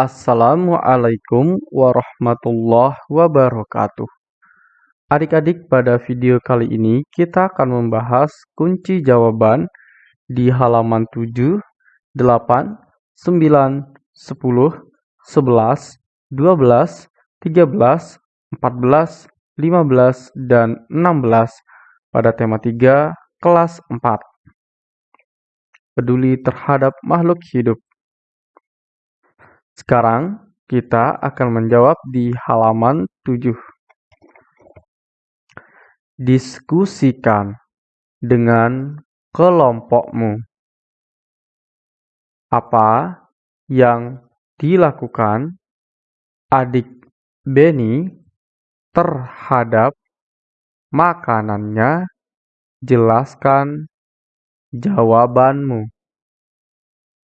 Assalamualaikum warahmatullahi wabarakatuh. Adik-adik, pada video kali ini kita akan membahas kunci jawaban di halaman 7, 8, 9, 10, 11, 12, 13, 14, 15, dan 16 pada tema 3 kelas 4. Peduli terhadap makhluk hidup. Sekarang kita akan menjawab di halaman 7. Diskusikan dengan kelompokmu. Apa yang dilakukan adik Benny terhadap makanannya? Jelaskan jawabanmu.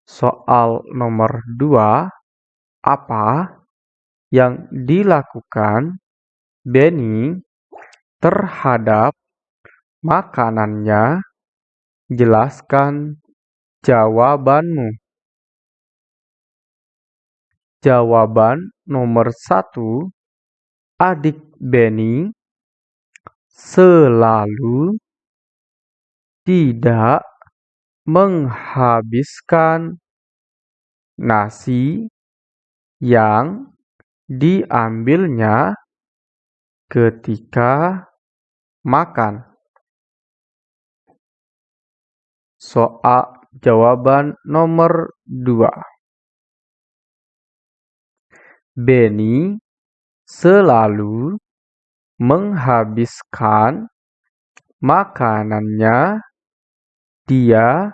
Soal nomor 2 apa yang dilakukan Benny terhadap makanannya? Jelaskan jawabanmu. Jawaban nomor satu, adik Benny selalu tidak menghabiskan nasi yang diambilnya ketika makan. Soal jawaban nomor 2. Benny selalu menghabiskan makanannya. Dia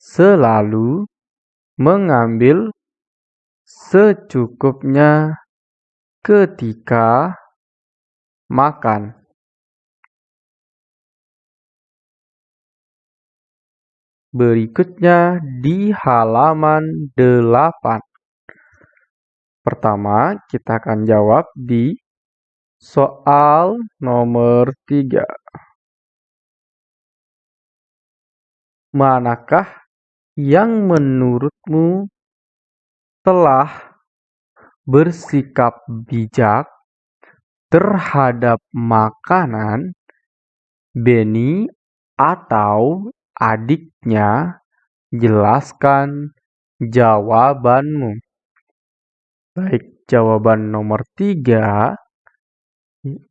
selalu mengambil secukupnya ketika makan. Berikutnya di halaman 8. Pertama, kita akan jawab di soal nomor 3. Manakah yang menurutmu telah bersikap bijak terhadap makanan Benny atau adiknya? Jelaskan jawabanmu. Baik, jawaban nomor tiga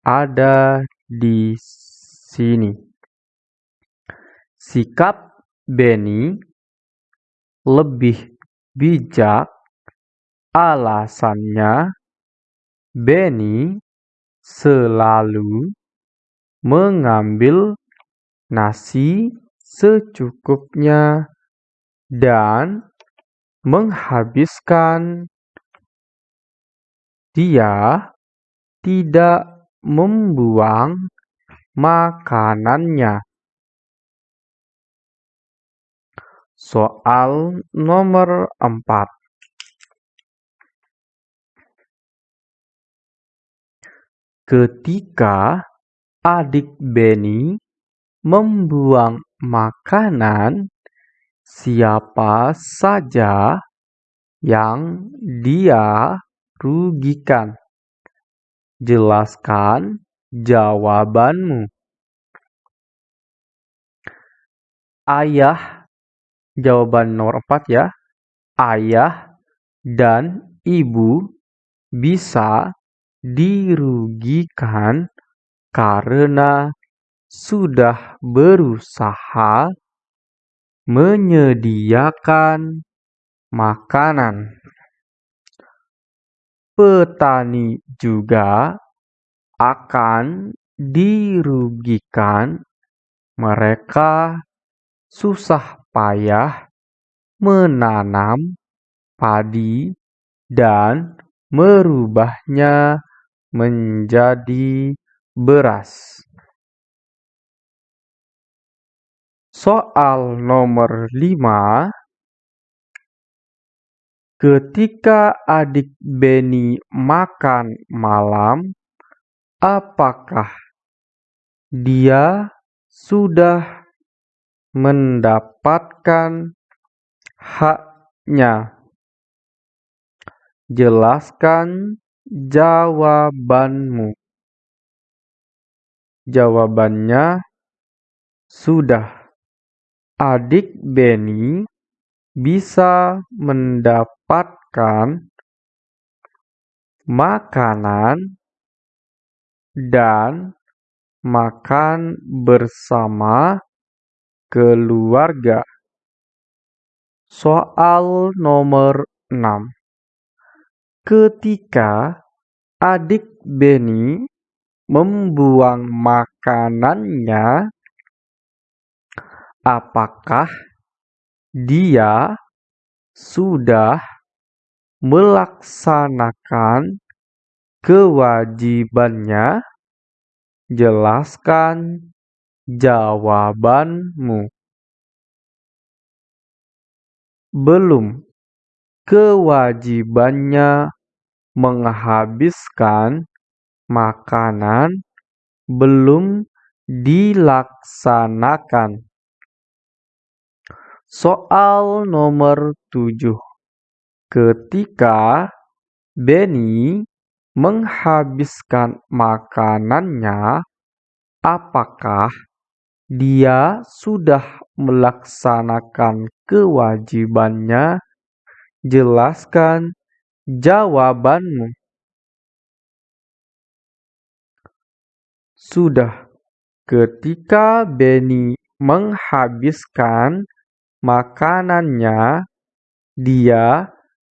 ada di sini. Sikap Benny lebih bijak Alasannya, Benny selalu mengambil nasi secukupnya dan menghabiskan. Dia tidak membuang makanannya. Soal nomor empat. Ketika adik Benny membuang makanan, siapa saja yang dia rugikan? Jelaskan jawabanmu. Ayah, jawaban nomor 4 ya. Ayah dan ibu bisa dirugikan karena sudah berusaha menyediakan makanan. Petani juga akan dirugikan mereka susah payah menanam padi dan merubahnya menjadi beras. Soal nomor 5 Ketika adik Benny makan malam, apakah dia sudah mendapatkan haknya? Jelaskan jawabanmu. Jawabannya sudah. Adik Benny bisa mendapatkan makanan dan makan bersama keluarga. Soal nomor 6. Ketika adik Benny membuang makanannya, apakah dia sudah melaksanakan kewajibannya? Jelaskan jawabanmu. Belum kewajibannya menghabiskan makanan belum dilaksanakan. Soal nomor 7. Ketika Benny menghabiskan makanannya, apakah dia sudah melaksanakan kewajibannya Jelaskan jawabanmu. Sudah ketika Benny menghabiskan makanannya, dia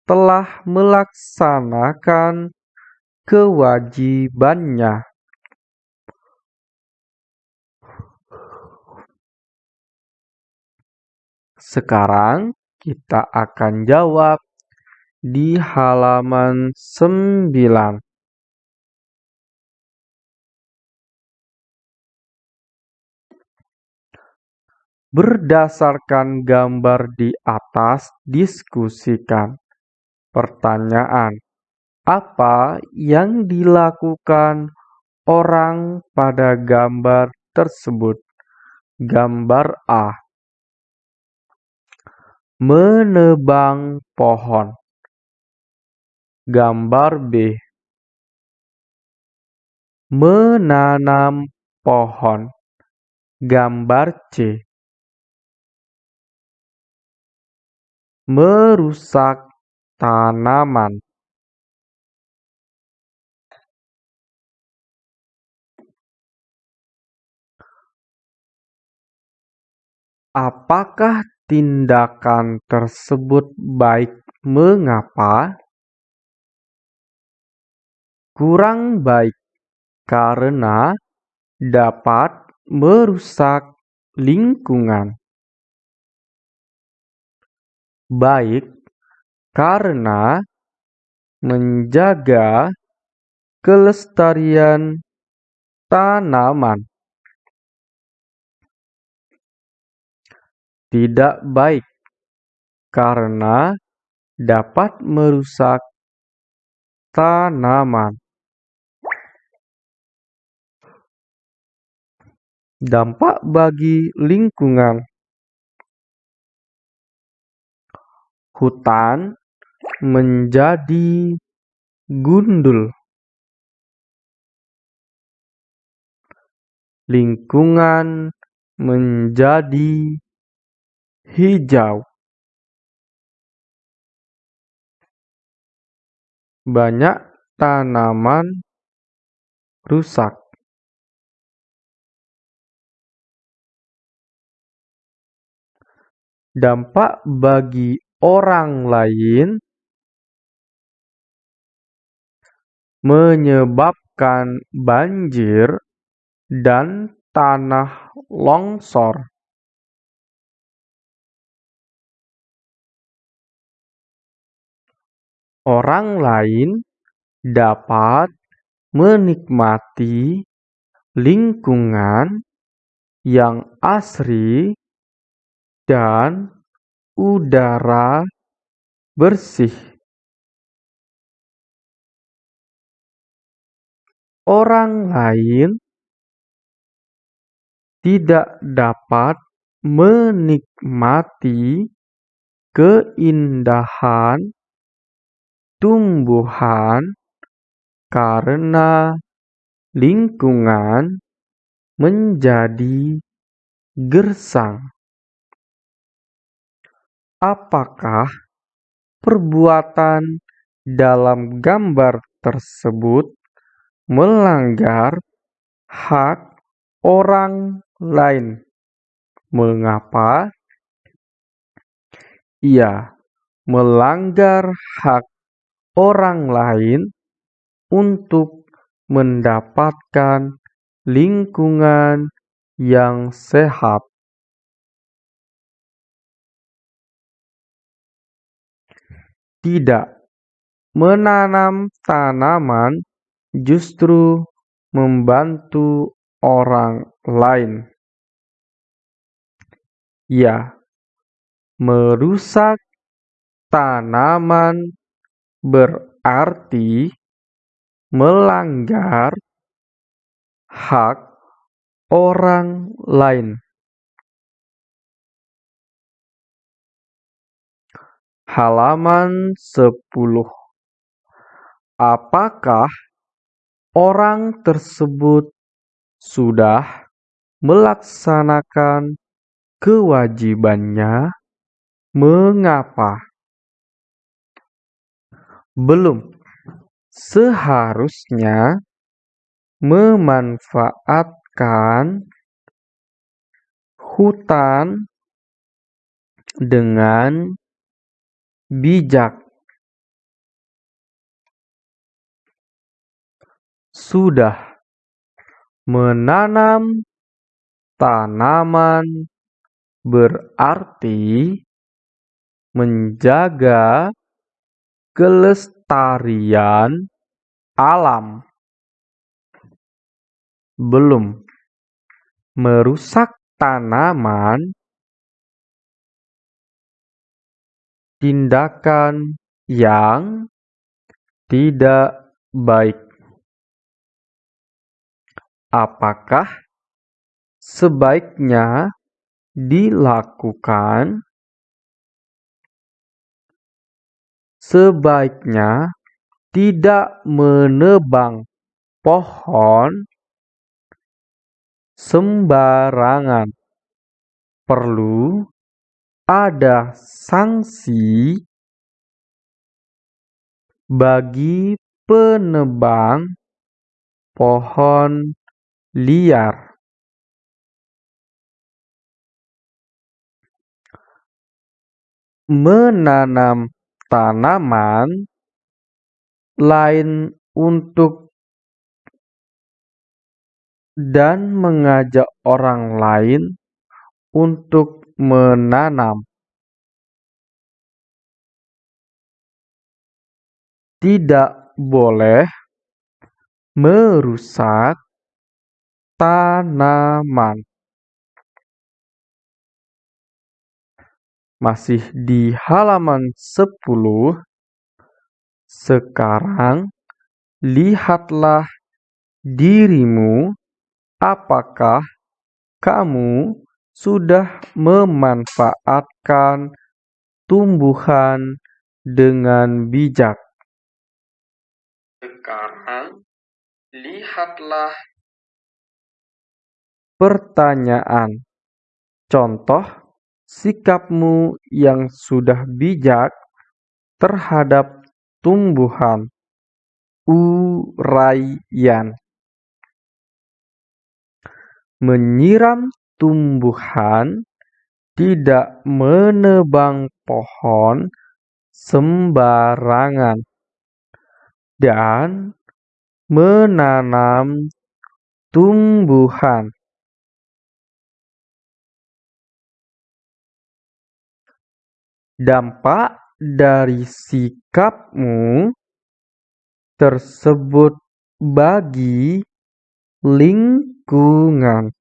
telah melaksanakan kewajibannya. Sekarang kita akan jawab di halaman 9. Berdasarkan gambar di atas, diskusikan. Pertanyaan: Apa yang dilakukan orang pada gambar tersebut? Gambar A menebang pohon. Gambar B. Menanam pohon. Gambar C. Merusak tanaman. Apakah tindakan tersebut baik mengapa? Kurang baik karena dapat merusak lingkungan. Baik karena menjaga kelestarian tanaman. tidak baik karena dapat merusak tanaman. Dampak bagi lingkungan. Hutan menjadi gundul. Lingkungan menjadi hijau. Banyak tanaman rusak dampak bagi orang lain menyebabkan banjir dan tanah longsor. Orang lain dapat menikmati lingkungan yang asri dan udara bersih. Orang lain tidak dapat menikmati keindahan tumbuhan karena lingkungan menjadi gersang. Apakah perbuatan dalam gambar tersebut melanggar hak orang lain? Mengapa? Ia melanggar hak orang lain untuk mendapatkan lingkungan yang sehat. Tidak, menanam tanaman justru membantu orang lain. Ya, merusak tanaman berarti melanggar hak orang lain. Halaman 10 Apakah orang tersebut sudah melaksanakan kewajibannya? Mengapa? Belum. Seharusnya memanfaatkan hutan dengan bijak. Sudah menanam tanaman berarti menjaga kelestarian alam. Belum merusak tanaman tindakan yang tidak baik. Apakah sebaiknya dilakukan? Sebaiknya tidak menebang pohon sembarangan. Perlu ada sanksi bagi penebang pohon liar. Menanam tanaman lain untuk dan mengajak orang lain untuk menanam tidak boleh merusak tanaman. Masih di halaman 10. Sekarang lihatlah dirimu apakah kamu sudah memanfaatkan tumbuhan dengan bijak. Sekarang, lihatlah pertanyaan. Contoh sikapmu yang sudah bijak terhadap tumbuhan. Uraian menyiram tumbuhan, tidak menebang pohon sembarangan, dan menanam tumbuhan. Dampak dari sikapmu tersebut bagi lingkungan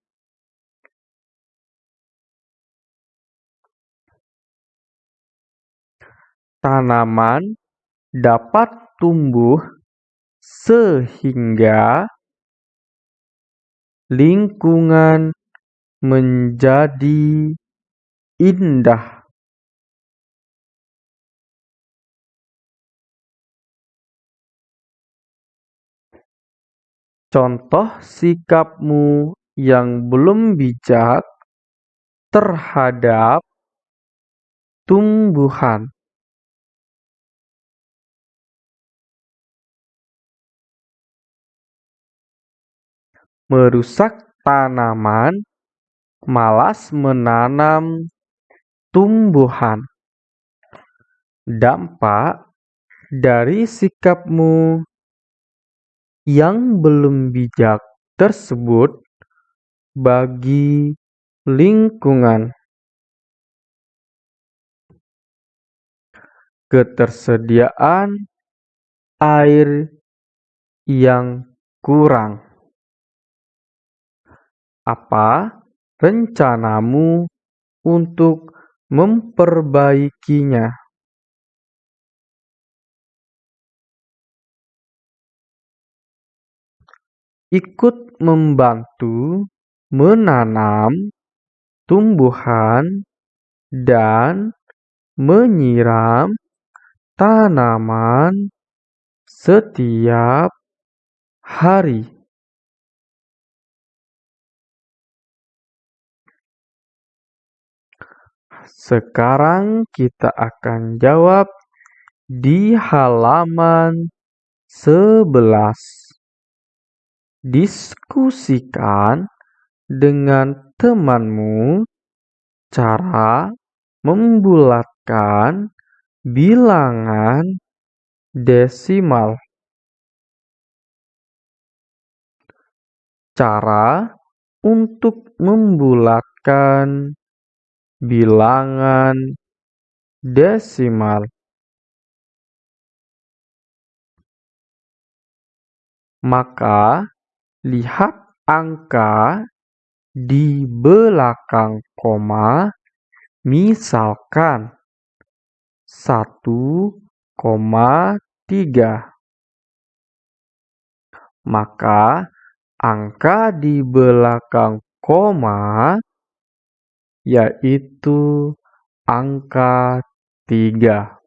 tanaman dapat tumbuh sehingga lingkungan menjadi indah. Contoh sikapmu yang belum bijak terhadap tumbuhan. Merusak tanaman, malas menanam tumbuhan. Dampak dari sikapmu yang belum bijak tersebut bagi lingkungan. Ketersediaan air yang kurang. Apa rencanamu untuk memperbaikinya? Ikut membantu menanam tumbuhan dan menyiram tanaman setiap hari. Sekarang kita akan jawab di halaman 11. Diskusikan dengan temanmu cara membulatkan bilangan desimal. Cara untuk membulatkan bilangan desimal. Maka, lihat angka di belakang koma, misalkan 1,3. Maka angka di belakang koma yaitu angka 3.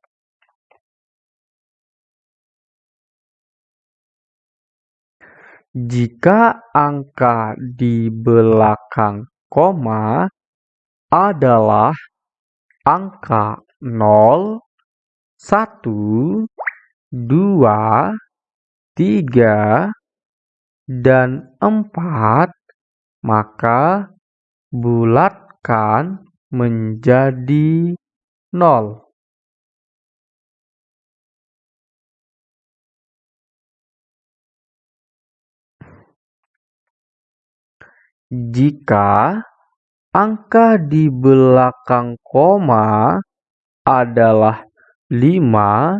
Jika angka di belakang koma adalah angka 0, 1, 2, 3, dan 4, maka bulatkan menjadi 0. Jika angka di belakang koma adalah 5,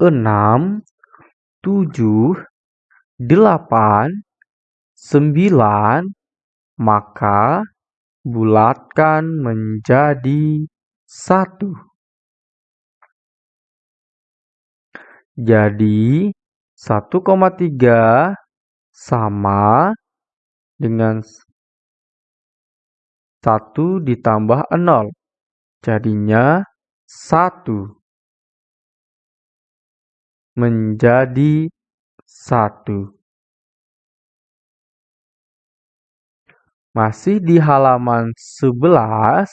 6, 7, 8, 9, maka bulatkan menjadi 1. Jadi 1,3 sama dengan 1 ditambah 0. Jadinya 1 menjadi 1. Masih di halaman 11,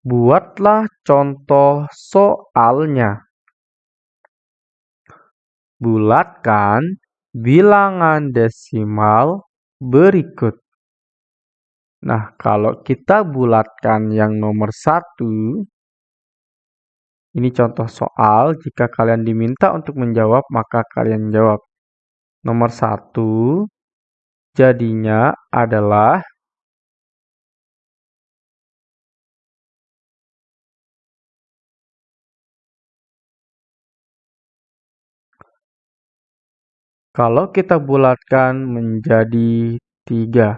buatlah contoh soalnya. Bulatkan bilangan desimal berikut. Nah, kalau kita bulatkan yang nomor satu, ini contoh soal. Jika kalian diminta untuk menjawab, maka kalian jawab. Nomor satu, jadinya adalah Kalau kita bulatkan menjadi 3,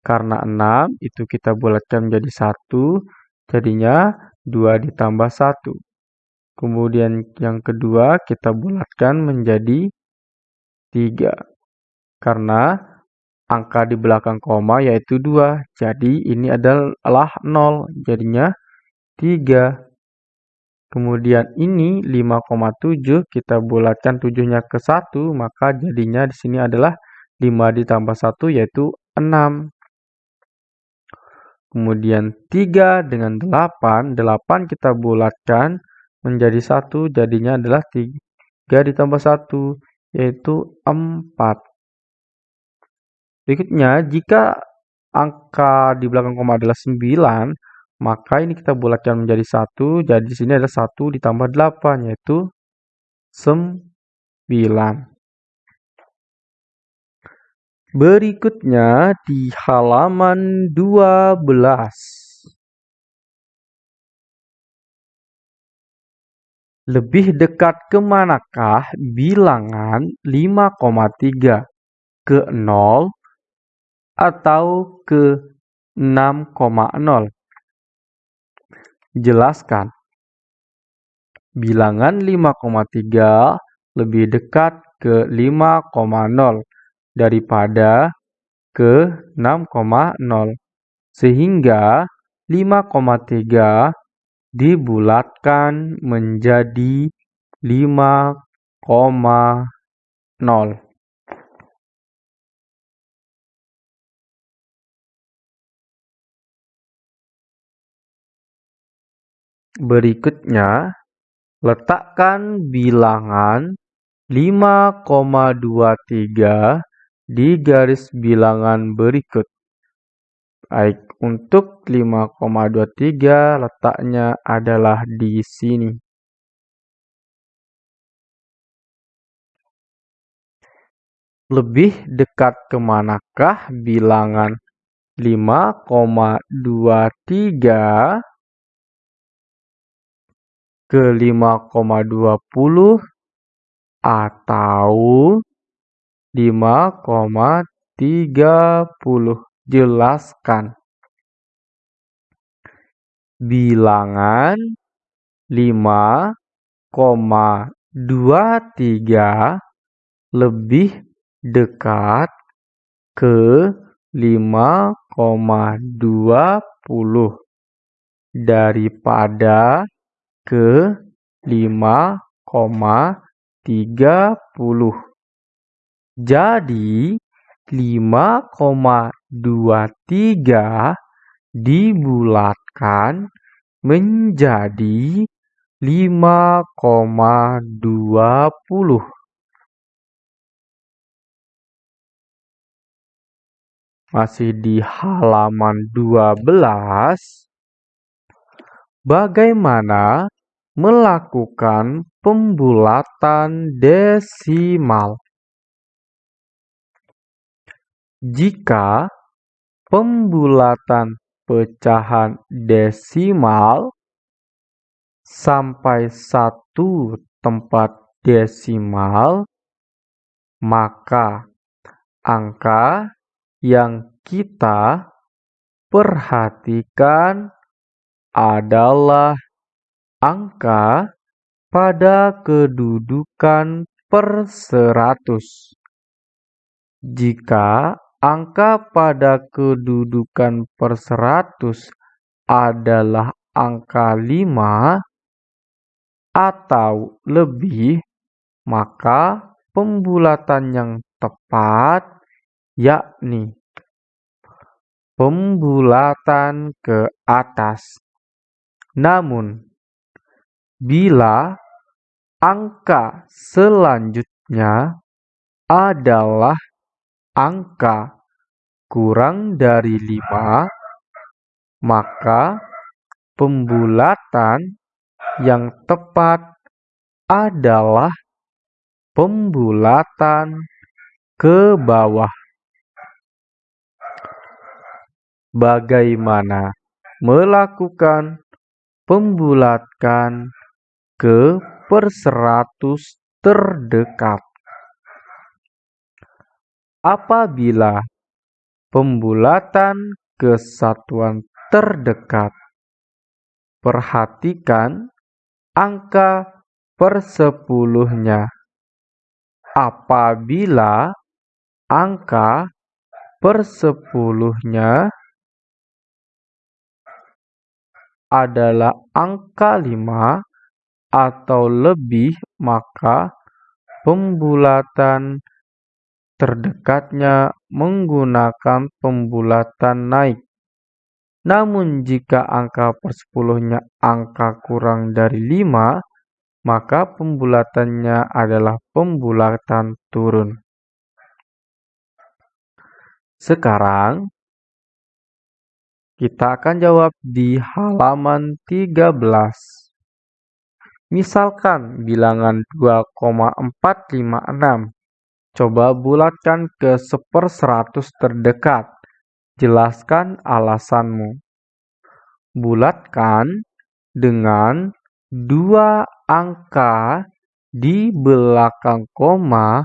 karena 6 itu kita bulatkan menjadi 1, jadinya 2 ditambah 1. Kemudian yang kedua kita bulatkan menjadi 3. Karena angka di belakang koma yaitu 2. Jadi ini adalah 0. Jadinya 3. Kemudian ini 5,7 kita bulatkan 7-nya ke 1, maka jadinya di sini adalah 5 ditambah 1 yaitu 6. Kemudian 3 dengan 8, 8 kita bulatkan menjadi 1, jadinya adalah 3 ditambah 1, yaitu 4. Berikutnya, jika angka di belakang koma adalah 9, maka ini kita bulatkan menjadi 1, jadi di sini ada 1 ditambah 8, yaitu 9. Berikutnya di halaman 12. Lebih dekat ke manakah bilangan 5,3? Ke 0 atau ke 6,0? Jelaskan. Bilangan 5,3 lebih dekat ke 5,0 daripada ke 6,0. Sehingga 5,3 dibulatkan menjadi 5,0. Berikutnya, letakkan bilangan 5,23 di garis bilangan berikut. Baik, untuk 5,23 letaknya adalah di sini. Lebih dekat ke manakah bilangan 5,23 ke 5,20 atau 5,30. Jelaskan. Bilangan 5,23 lebih dekat ke 5,20 daripada ke 5,30. Jadi 5,23 dibulatkan menjadi 5,20. Masih di halaman 12. Bagaimana melakukan pembulatan desimal? Jika pembulatan pecahan desimal sampai satu tempat desimal, maka angka yang kita perhatikan adalah angka pada kedudukan per seratus. Jika Angka pada kedudukan per seratus adalah angka 5 atau lebih, maka pembulatan yang tepat yakni pembulatan ke atas. Namun, bila angka selanjutnya adalah angka kurang dari 5, maka pembulatan yang tepat adalah pembulatan ke bawah. Bagaimana melakukan pembulatan ke per seratus terdekat? Apabila pembulatan kesatuan terdekat, perhatikan angka persepuluhnya. Apabila angka persepuluhnya adalah angka 5 atau lebih, maka pembulatan terdekatnya menggunakan pembulatan naik. Namun jika angka persepuluhnya angka kurang dari 5, maka pembulatannya adalah pembulatan turun. Sekarang, kita akan jawab di halaman 13. Misalkan bilangan 2,456. Coba bulatkan ke seperseratus terdekat. Jelaskan alasanmu. Bulatkan dengan dua angka di belakang koma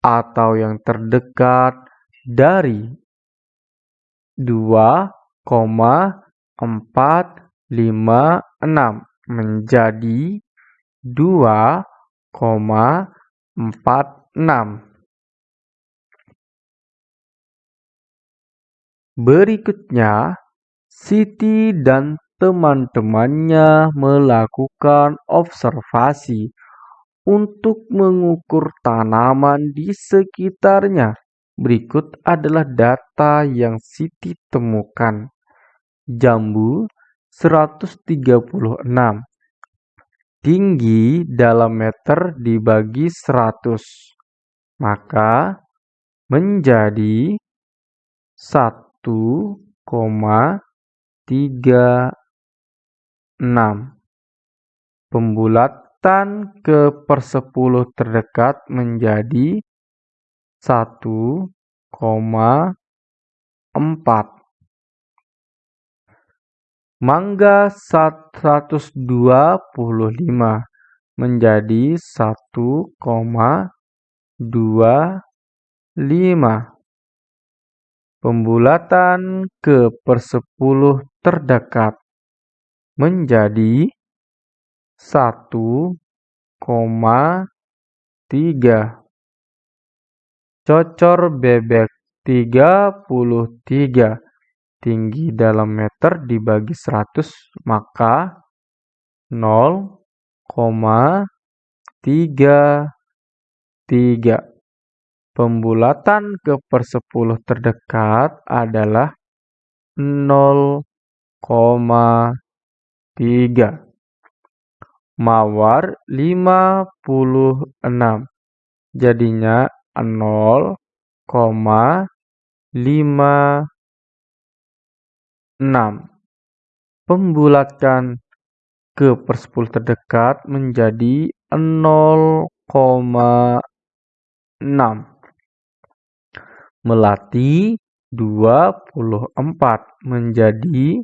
atau yang terdekat dari 2 enam menjadi dua empat enam. Berikutnya, Siti dan teman-temannya melakukan observasi untuk mengukur tanaman di sekitarnya. Berikut adalah data yang Siti temukan jambu 136. Tinggi dalam meter dibagi 100. Maka menjadi 1,36. Pembulatan ke persepuluh terdekat menjadi 1,4 Mangga 125 menjadi 1,25. Pembulatan ke persepuluh terdekat menjadi 1,3. Cocor bebek 33 tinggi dalam meter dibagi 100 maka 0,33. Pembulatan ke persepuluh terdekat adalah 0,3. Mawar 56. Jadinya 0,5 6. Pembulatan ke persepuluh terdekat menjadi 0,6. Melati 24 menjadi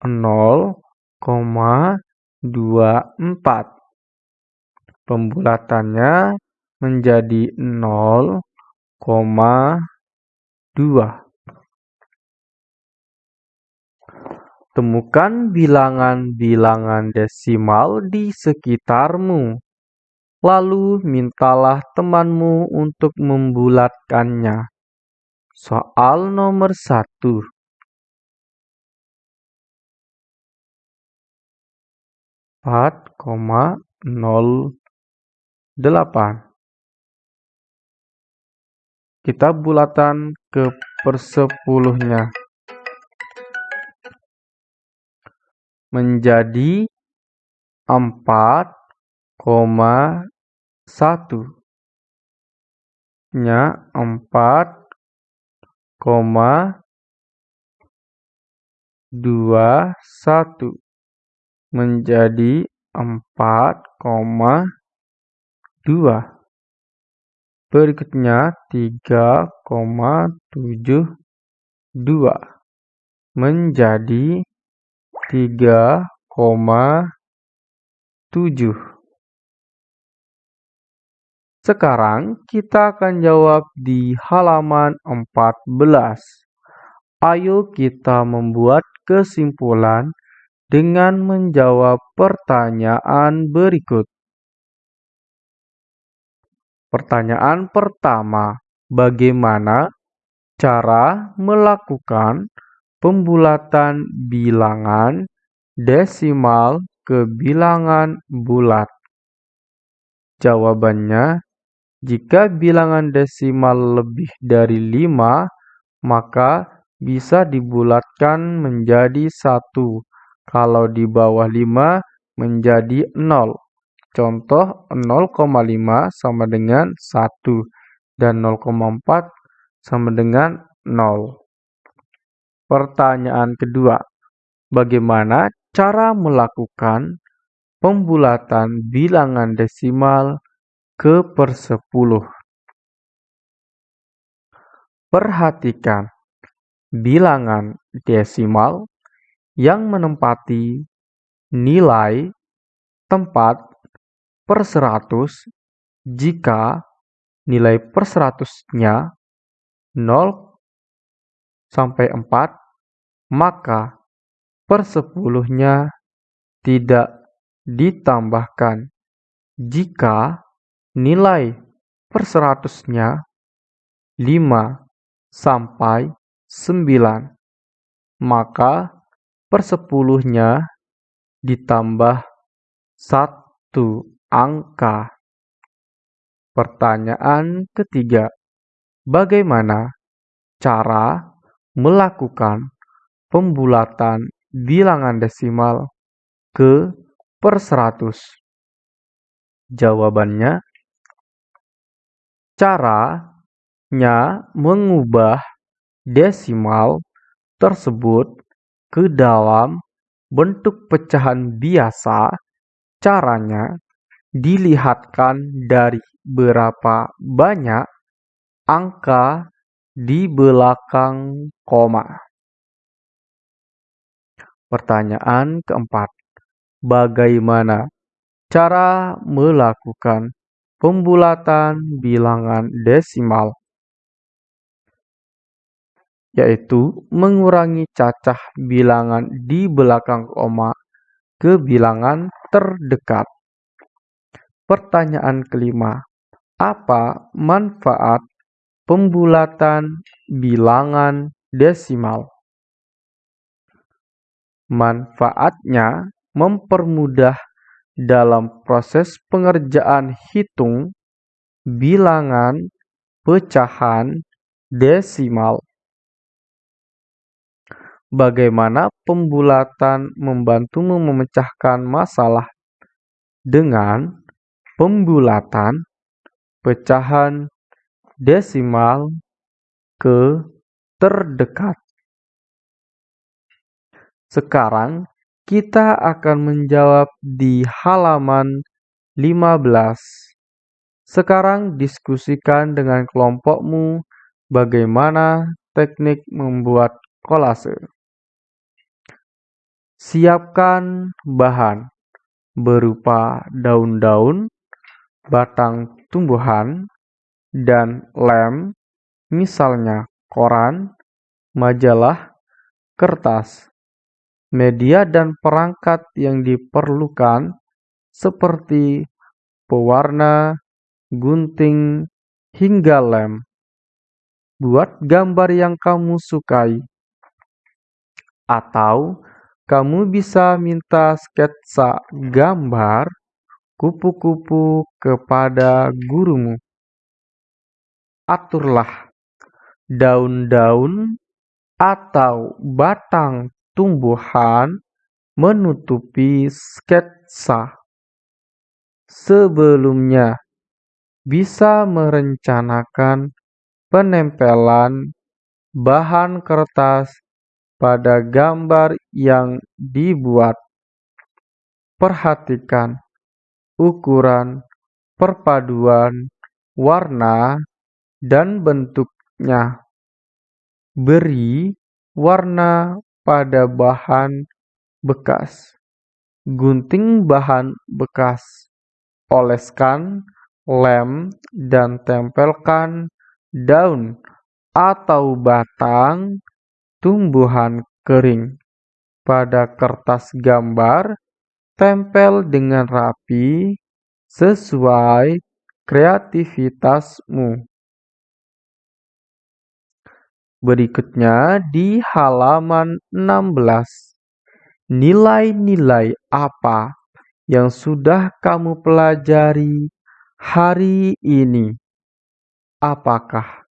0,24. Pembulatannya menjadi 0,2. Temukan bilangan-bilangan desimal di sekitarmu. Lalu mintalah temanmu untuk membulatkannya. Soal nomor satu. Empat koma nol delapan. Kita bulatan ke persepuluhnya. Menjadi empat koma satu. Nya empat koma dua satu. Menjadi empat koma dua. Berikutnya tiga koma tujuh dua. Menjadi tiga koma tujuh. Sekarang kita akan jawab di halaman 14. Ayo kita membuat kesimpulan dengan menjawab pertanyaan berikut. Pertanyaan pertama, bagaimana cara melakukan pembulatan bilangan desimal ke bilangan bulat? Jawabannya Jika bilangan desimal lebih dari 5, maka bisa dibulatkan menjadi 1. Kalau di bawah 5 menjadi 0. Contoh 0,5 sama dengan 1 dan 0,4 sama dengan 0. Pertanyaan kedua, bagaimana cara melakukan pembulatan bilangan desimal ke persepuluh. Perhatikan bilangan desimal yang menempati nilai tempat per seratus jika nilai per seratusnya 0 sampai 4 maka per sepuluhnya tidak ditambahkan jika Nilai per seratusnya 5 sampai 9. Maka per sepuluhnya ditambah satu angka. Pertanyaan ketiga, bagaimana cara melakukan pembulatan bilangan desimal ke per seratus? Jawabannya Caranya mengubah desimal tersebut ke dalam bentuk pecahan biasa caranya dilihatkan dari berapa banyak angka di belakang koma. Pertanyaan keempat, bagaimana cara melakukan pembulatan bilangan desimal, yaitu mengurangi cacah bilangan di belakang koma ke bilangan terdekat. Pertanyaan kelima, apa manfaat pembulatan bilangan desimal? Manfaatnya mempermudah dalam proses pengerjaan hitung bilangan pecahan desimal. Bagaimana pembulatan membantumu memecahkan masalah dengan pembulatan pecahan desimal ke terdekat. Sekarang kita akan menjawab di halaman 15. Sekarang diskusikan dengan kelompokmu bagaimana teknik membuat kolase. Siapkan bahan berupa daun-daun, batang tumbuhan, dan lem, misalnya koran, majalah, kertas, Media dan perangkat yang diperlukan seperti pewarna, gunting, hingga lem. Buat gambar yang kamu sukai. Atau kamu bisa minta sketsa gambar kupu-kupu kepada gurumu. Aturlah daun-daun atau batang tumbuhan menutupi sketsa. Sebelumnya, bisa merencanakan penempelan bahan kertas pada gambar yang dibuat. Perhatikan ukuran, perpaduan, warna, dan bentuknya. Beri warna pada bahan bekas. Gunting bahan bekas, oleskan lem dan tempelkan daun atau batang tumbuhan kering pada kertas gambar, tempel dengan rapi sesuai kreativitasmu. Berikutnya di halaman 16. Nilai-nilai apa yang sudah kamu pelajari hari ini? Apakah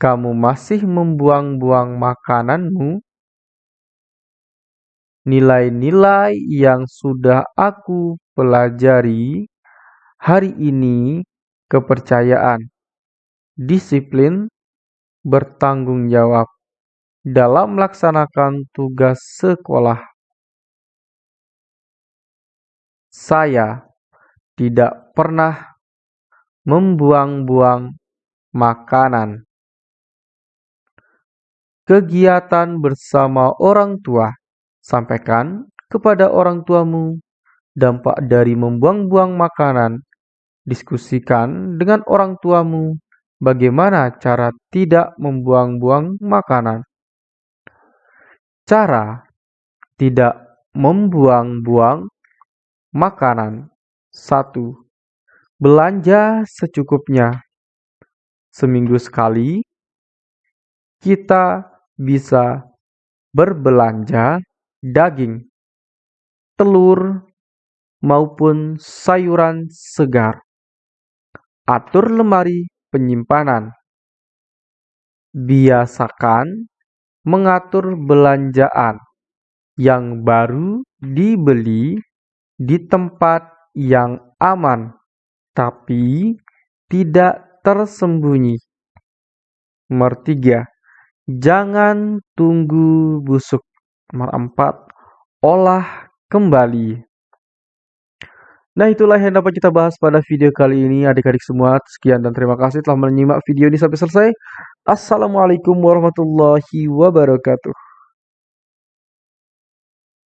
kamu masih membuang-buang makananmu? Nilai-nilai yang sudah aku pelajari hari ini kepercayaan, disiplin, bertanggung jawab dalam melaksanakan tugas sekolah. Saya tidak pernah membuang-buang makanan. Kegiatan bersama orang tua. Sampaikan kepada orang tuamu dampak dari membuang-buang makanan. Diskusikan dengan orang tuamu bagaimana cara tidak membuang-buang makanan. Cara tidak membuang-buang makanan. 1. Belanja secukupnya. Seminggu sekali, kita bisa berbelanja daging, telur, maupun sayuran segar. Atur lemari penyimpanan. Biasakan mengatur belanjaan yang baru dibeli di tempat yang aman, tapi tidak tersembunyi. Nomor tiga, jangan tunggu busuk. Nomor empat, olah kembali. Nah itulah yang dapat kita bahas pada video kali ini adik-adik semua. Sekian dan terima kasih telah menyimak video ini sampai selesai. Assalamualaikum warahmatullahi wabarakatuh.